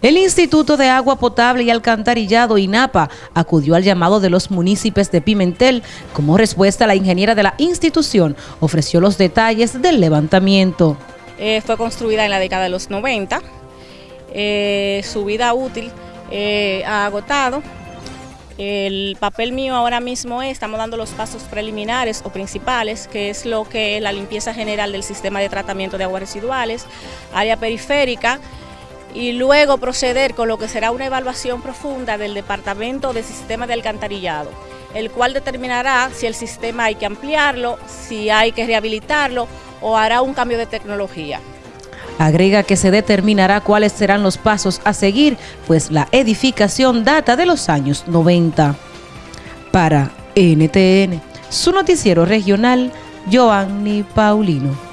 El Instituto de Agua Potable y Alcantarillado INAPA acudió al llamado de los municipios de Pimentel. Como respuesta, la ingeniera de la institución ofreció los detalles del levantamiento. Eh, fue construida en la década de los 90. Eh, su vida útil eh, ha agotado. El papel mío ahora mismo es, estamos dando los pasos preliminares o principales, que es lo que es la limpieza general del sistema de tratamiento de aguas residuales, área periférica, y luego proceder con lo que será una evaluación profunda del Departamento de Sistema de Alcantarillado, el cual determinará si el sistema hay que ampliarlo, si hay que rehabilitarlo o hará un cambio de tecnología. Agrega que se determinará cuáles serán los pasos a seguir, pues la edificación data de los años 90. Para NTN, su noticiero regional, Joanny Paulino.